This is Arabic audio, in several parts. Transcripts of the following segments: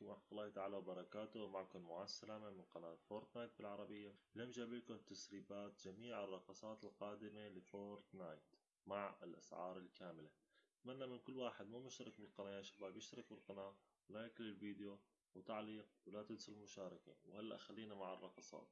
عليكم ورحمة الله تعالى وبركاته. معكم مع السلامة من قناة فورتنايت بالعربية. اليوم جايب لكم تسريبات جميع الرقصات القادمة لفورتنايت مع الأسعار الكاملة. أتمنى من كل واحد مو مشترك بالقناة يا شباب يشترك بالقناة like للفيديو وتعليق ولا تنسوا المشاركة. وهلأ خلينا مع الرقصات.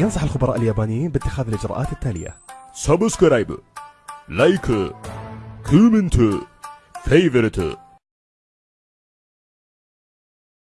ينصح الخبراء اليابانيين باتخاذ الإجراءات التالية. subscribe like comment favorite